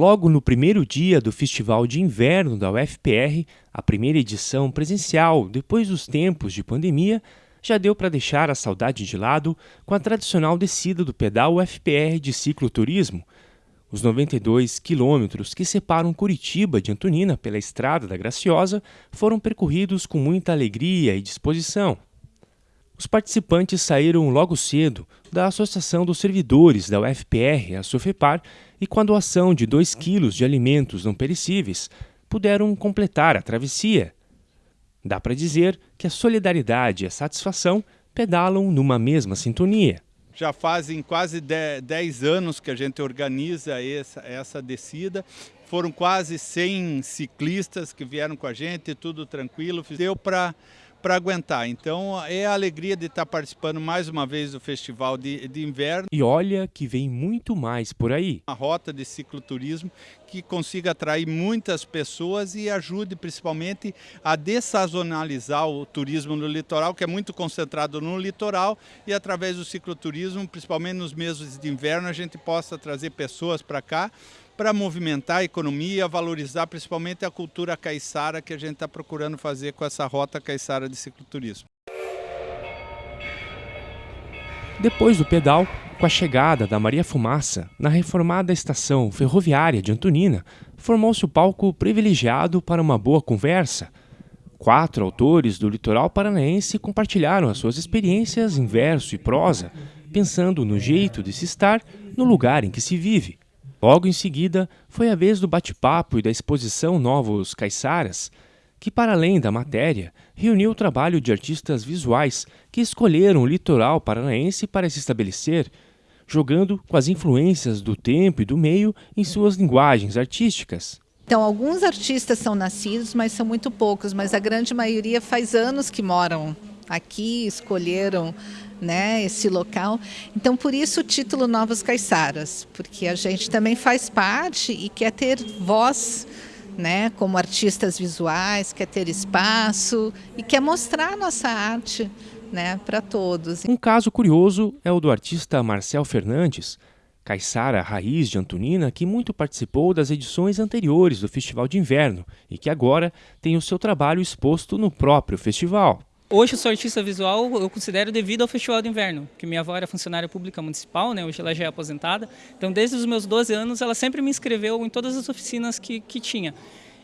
Logo no primeiro dia do Festival de Inverno da UFPR, a primeira edição presencial depois dos tempos de pandemia, já deu para deixar a saudade de lado com a tradicional descida do pedal UFPR de cicloturismo. Os 92 quilômetros que separam Curitiba de Antonina pela Estrada da Graciosa foram percorridos com muita alegria e disposição. Os participantes saíram logo cedo da Associação dos Servidores da UFPR, a Sofepar, e com a doação de 2 quilos de alimentos não perecíveis, puderam completar a travessia. Dá para dizer que a solidariedade e a satisfação pedalam numa mesma sintonia. Já fazem quase 10 anos que a gente organiza essa, essa descida. Foram quase 100 ciclistas que vieram com a gente, tudo tranquilo. Deu para para aguentar. Então é a alegria de estar participando mais uma vez do festival de, de inverno. E olha que vem muito mais por aí. Uma rota de cicloturismo que consiga atrair muitas pessoas e ajude principalmente a dessazonalizar o turismo no litoral, que é muito concentrado no litoral, e através do cicloturismo, principalmente nos meses de inverno, a gente possa trazer pessoas para cá para movimentar a economia, valorizar principalmente a cultura caiçara que a gente está procurando fazer com essa rota caiçara de cicloturismo. Depois do pedal, com a chegada da Maria Fumaça na reformada estação ferroviária de Antonina, formou-se o palco privilegiado para uma boa conversa. Quatro autores do litoral paranaense compartilharam as suas experiências em verso e prosa, pensando no jeito de se estar no lugar em que se vive. Logo em seguida, foi a vez do bate-papo e da exposição Novos Caiçaras, que, para além da matéria, reuniu o trabalho de artistas visuais que escolheram o litoral paranaense para se estabelecer, jogando com as influências do tempo e do meio em suas linguagens artísticas. Então, alguns artistas são nascidos, mas são muito poucos, mas a grande maioria faz anos que moram aqui, escolheram né, esse local. Então, por isso o título Novos Caiçaras, porque a gente também faz parte e quer ter voz, né, como artistas visuais, quer ter espaço e quer mostrar nossa arte né, para todos. Um caso curioso é o do artista Marcel Fernandes, caiçara raiz de Antonina, que muito participou das edições anteriores do Festival de Inverno e que agora tem o seu trabalho exposto no próprio festival. Hoje eu sou artista visual, eu considero devido ao Festival de Inverno, que minha avó era funcionária pública municipal, né? hoje ela já é aposentada. Então, desde os meus 12 anos, ela sempre me inscreveu em todas as oficinas que, que tinha.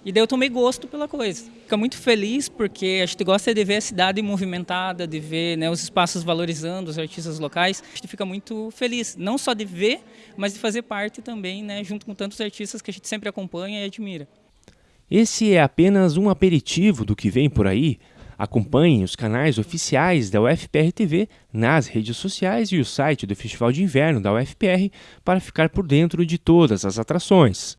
E daí eu tomei gosto pela coisa. Fica muito feliz porque a gente gosta de ver a cidade movimentada, de ver né, os espaços valorizando os artistas locais. A gente fica muito feliz, não só de ver, mas de fazer parte também, né, junto com tantos artistas que a gente sempre acompanha e admira. Esse é apenas um aperitivo do que vem por aí. Acompanhem os canais oficiais da UFPR TV nas redes sociais e o site do Festival de Inverno da UFPR para ficar por dentro de todas as atrações.